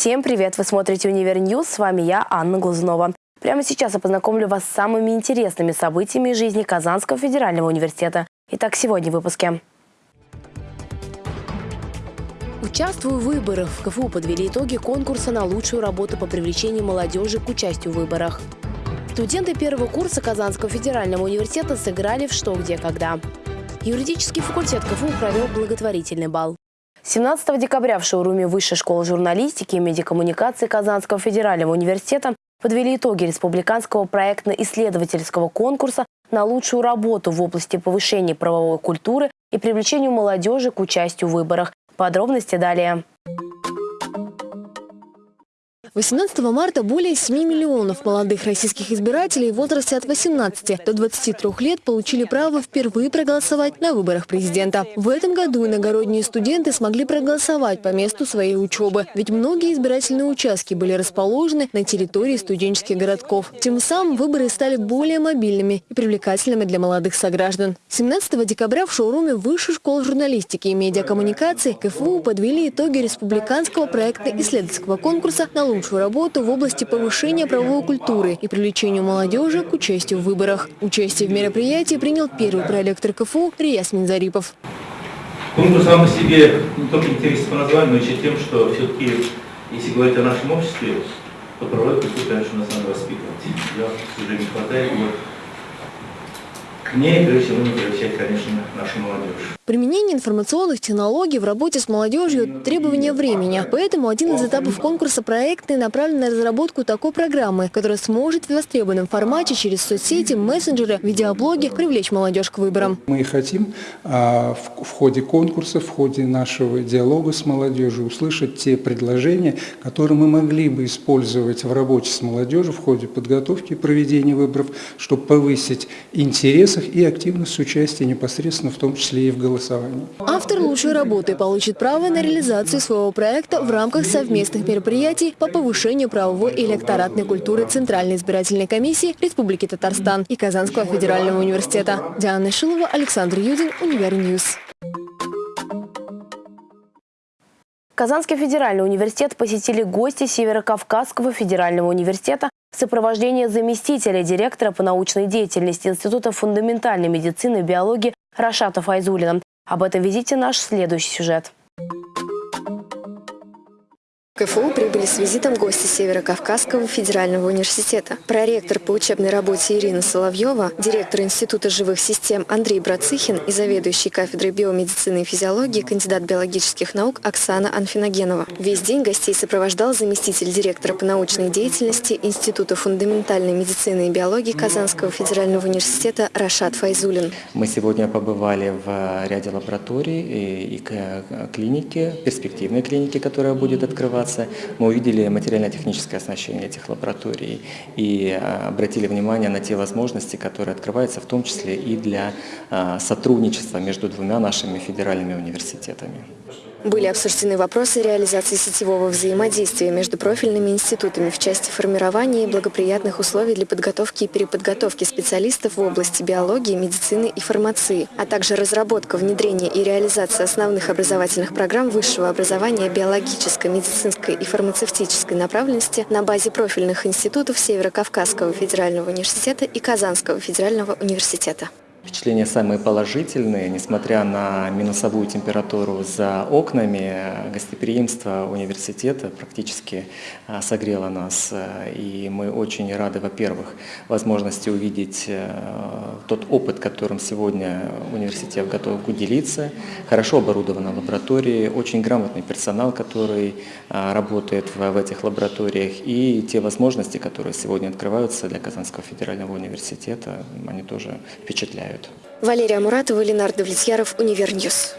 Всем привет! Вы смотрите «Univer News». С вами я, Анна Глазунова. Прямо сейчас я познакомлю вас с самыми интересными событиями жизни Казанского федерального университета. Итак, сегодня в выпуске. Участвую в выборах. В КФУ подвели итоги конкурса на лучшую работу по привлечению молодежи к участию в выборах. Студенты первого курса Казанского федерального университета сыграли в «Что, где, когда». Юридический факультет КФУ провел благотворительный бал. 17 декабря в шоуруме Высшей школы журналистики и медиакоммуникации Казанского федерального университета подвели итоги республиканского проектно-исследовательского конкурса на лучшую работу в области повышения правовой культуры и привлечению молодежи к участию в выборах. Подробности далее. 18 марта более 7 миллионов молодых российских избирателей в возрасте от 18 до 23 лет получили право впервые проголосовать на выборах президента. В этом году иногородние студенты смогли проголосовать по месту своей учебы, ведь многие избирательные участки были расположены на территории студенческих городков. Тем самым выборы стали более мобильными и привлекательными для молодых сограждан. 17 декабря в шоуруме Высшей школы журналистики и медиакоммуникации КФУ подвели итоги республиканского проекта исследовательского конкурса на лучшую лучшую работу в области повышения правовой культуры и привлечения молодежи к участию в выборах. Участие в мероприятии принял первый проректор КФУ Рияс Минзарипов. Конкурс сам по себе не только интересен по названию, но еще тем, что все-таки, если говорить о нашем обществе, то правовой культуру, конечно, нас надо воспитывать. Я, к сожалению, не хватает его к ней, прежде всего, не приобщать, конечно, нашу молодежь. Применение информационных технологий в работе с молодежью – требование времени. Поэтому один из этапов конкурса проектный направлен на разработку такой программы, которая сможет в востребованном формате через соцсети, мессенджеры, видеоблоги привлечь молодежь к выборам. Мы хотим а, в, ходе конкурса, в ходе нашего диалога с молодежью услышать те предложения, которые мы могли бы использовать в работе с молодежью в ходе подготовки и проведения выборов, чтобы повысить интерес их и активность участия непосредственно в том числе и в голосовании. Автор лучшей работы получит право на реализацию своего проекта в рамках совместных мероприятий по повышению правовой и электоратной культуры Центральной избирательной комиссии Республики Татарстан и Казанского федерального университета. Диана Шилова, Александр Юдин, Univer News. Казанский федеральный университет посетили гости Северо-Кавказского федерального университета в сопровождении заместителя директора по научной деятельности Института фундаментальной медицины и биологии Рашата Файзулина. Об этом визите наш следующий сюжет. КФУ прибыли с визитом гости Северо-Кавказского федерального университета. Проректор по учебной работе Ирина Соловьева, директор Института живых систем Андрей Брацихин и заведующий кафедрой биомедицины и физиологии, кандидат биологических наук Оксана Анфиногенова. Весь день гостей сопровождал заместитель директора по научной деятельности Института фундаментальной медицины и биологии Казанского федерального университета Рашат Файзулин. Мы сегодня побывали в ряде лабораторий и клиники, перспективной клиники, которая будет открываться информация. Мы увидели материально-техническое оснащение этих лабораторий и а, обратили внимание на те возможности, которые открываются в том числе и для а, сотрудничества между двумя нашими федеральными университетами. Были обсуждены вопросы реализации сетевого взаимодействия между профильными институтами в части формирования и благоприятных условий для подготовки и переподготовки специалистов в области биологии, медицины и фармации, а также разработка, внедрение и реализация основных образовательных программ высшего образования биологической, медицинской и фармацевтической направленности на базе профильных институтов Северо-Кавказского федерального университета и Казанского федерального университета. Впечатления самые положительные, несмотря на минусовую температуру за окнами, гостеприимство университета практически а, согрело нас. И мы очень рады, во-первых, возможности увидеть э, тот опыт, которым сегодня университет готов делиться. Хорошо оборудована лаборатории, очень грамотный персонал, который а, работает в этих лабораториях. И те возможности, которые сегодня открываются для Казанского федерального университета, они тоже впечатляют помогают. Валерия Муратова, Ленар Давлетьяров, Univer News.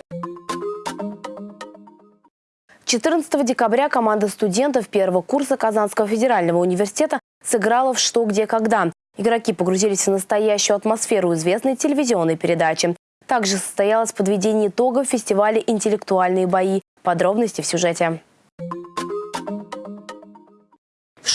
14 декабря команда студентов первого курса Казанского федерального университета сыграла в «Что, где, когда». Игроки погрузились в настоящую атмосферу известной телевизионной передачи. Также состоялось подведение итогов фестиваля «Интеллектуальные бои». Подробности в сюжете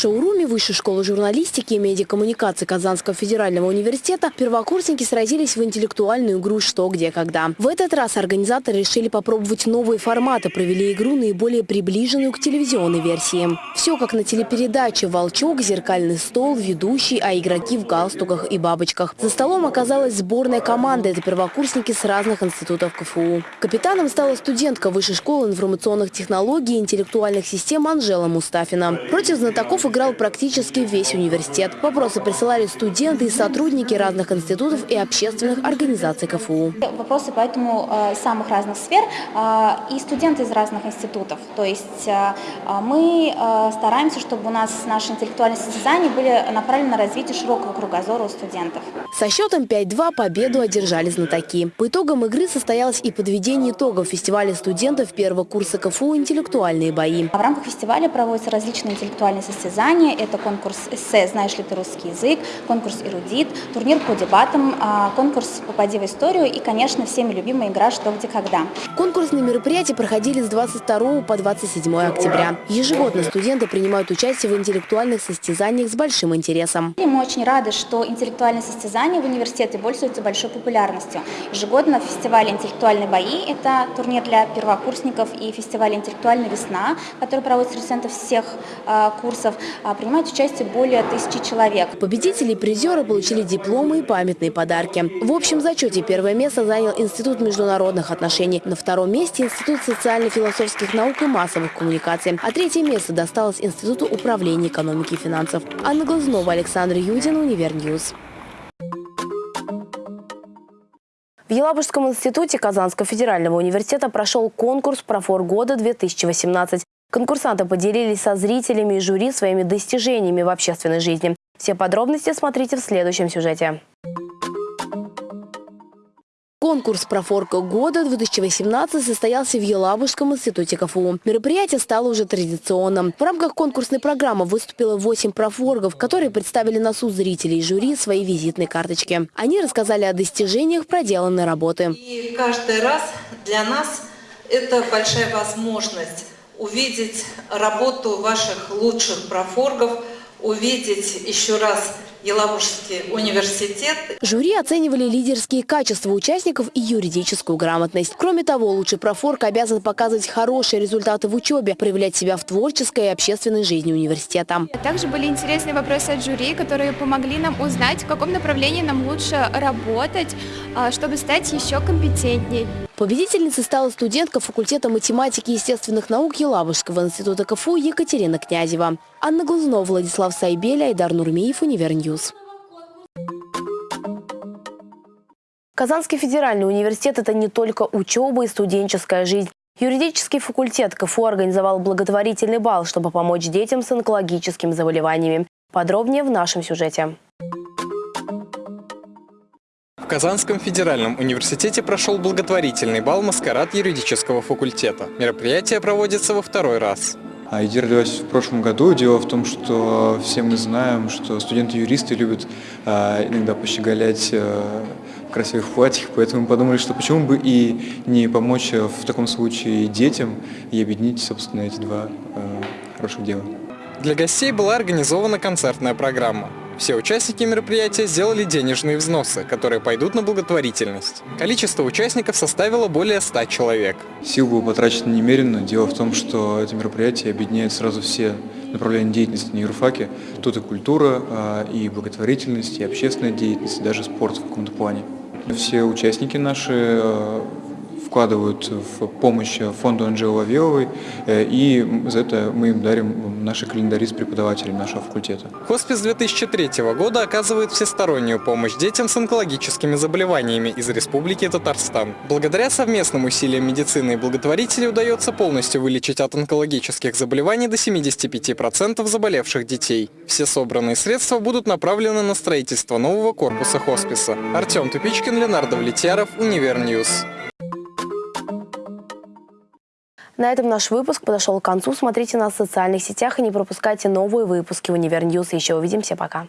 шоуруме Высшей школы журналистики и медиакоммуникации Казанского федерального университета первокурсники сразились в интеллектуальную игру «Что, где, когда». В этот раз организаторы решили попробовать новые форматы, провели игру наиболее приближенную к телевизионной версии. Все как на телепередаче «Волчок», «Зеркальный стол», «Ведущий», а игроки в галстуках и бабочках. За столом оказалась сборная команда – это первокурсники с разных институтов КФУ. Капитаном стала студентка Высшей школы информационных технологий и интеллектуальных систем Анжела Мустафина. Против знатоков играл практически весь университет. Вопросы присылали студенты и сотрудники разных институтов и общественных организаций КФУ. Вопросы поэтому э, самых разных сфер э, и студенты из разных институтов. То есть э, мы стараемся, чтобы у нас наши интеллектуальные состязания были направлены на развитие широкого кругозора у студентов. Со счетом 5-2 победу одержали знатоки. По итогам игры состоялось и подведение итогов фестиваля студентов первого курса КФУ «Интеллектуальные бои». В рамках фестиваля проводятся различные интеллектуальные состязания. Это конкурс эссе «Знаешь ли ты русский язык», конкурс «Эрудит», турнир по дебатам, а, конкурс «Попади в историю» и, конечно, всеми любимая игра «Что, где, когда». Конкурсные мероприятия проходили с 22 по 27 октября. Ежегодно студенты принимают участие в интеллектуальных состязаниях с большим интересом. Мы очень рады, что интеллектуальные состязания в университете пользуются большой популярностью. Ежегодно в фестивале «Интеллектуальные бои» – это турнир для первокурсников и фестиваль «Интеллектуальная весна», который проводится студентов всех э, курсов, э, принимают участие более тысячи человек. Победители и призеры получили дипломы и памятные подарки. В общем зачете первое место занял Институт международных отношений. На втором месте Институт социально-философских наук и массовых коммуникаций. А третье место досталось Институту управления экономики и финансов. Анна Глазунова, Александр Юдин, Univer News. В Елабужском институте Казанского федерального университета прошел конкурс «Профор года-2018». Конкурсанты поделились со зрителями и жюри своими достижениями в общественной жизни. Все подробности смотрите в следующем сюжете. Конкурс «Профорка года» 2018 состоялся в Елабужском институте КФУ. Мероприятие стало уже традиционным. В рамках конкурсной программы выступило 8 профоргов, которые представили на суд зрителей и жюри свои визитные карточки. Они рассказали о достижениях проделанной работы. И каждый раз для нас это большая возможность увидеть работу ваших лучших профоргов, увидеть еще раз Елабужский университет. Жюри оценивали лидерские качества участников и юридическую грамотность. Кроме того, лучший профорг обязан показывать хорошие результаты в учебе, проявлять себя в творческой и общественной жизни университета. Также были интересные вопросы от жюри, которые помогли нам узнать, в каком направлении нам лучше работать, а, чтобы стать еще компетентнее. Победительницей стала студентка факультета математики и естественных наук Елабужского института КФУ Екатерина Князева. Анна Глазунова, Владислав Сайбель, Айдар Нурмиев, Univer News. Казанский федеральный университет – это не только учеба и студенческая жизнь. Юридический факультет КФУ организовал благотворительный бал, чтобы помочь детям с онкологическими заболеваниями. Подробнее в нашем сюжете. В Казанском федеральном университете прошел благотворительный бал «Маскарад» юридического факультета. Мероприятие проводится во второй раз. А идея родилась в прошлом году. Дело в том, что все мы знаем, что студенты-юристы любят а, иногда пощеголять а, в красивых платьях, поэтому мы подумали, что почему бы и не помочь в таком случае детям и объединить, собственно, эти два а, хороших дела. Для гостей была организована концертная программа. Все участники мероприятия сделали денежные взносы, которые пойдут на благотворительность. Количество участников составило более 100 человек. Сил было потрачено немерено. Дело в том, что это мероприятие объединяет сразу все направления деятельности на юрфаке. Тут и культура, а, и благотворительность, и общественная деятельность, и даже спорт в каком-то плане. Все участники наши а, вкладывают в помощь фонду Анжелы Вавиловой, э, и за это мы им дарим наши календари с преподавателями нашего факультета. Хоспис 2003 года оказывает всестороннюю помощь детям с онкологическими заболеваниями из Республики Татарстан. Благодаря совместным усилиям медицины и благотворителей удается полностью вылечить от онкологических заболеваний до 75% заболевших детей. Все собранные средства будут направлены на строительство нового корпуса хосписа. Артем Тупичкин, Ленар Давлетьяров, Univer News. На этом наш выпуск подошел к концу. Смотрите нас в социальных сетях и не пропускайте новые выпуски Univer News. Еще увидимся. Пока.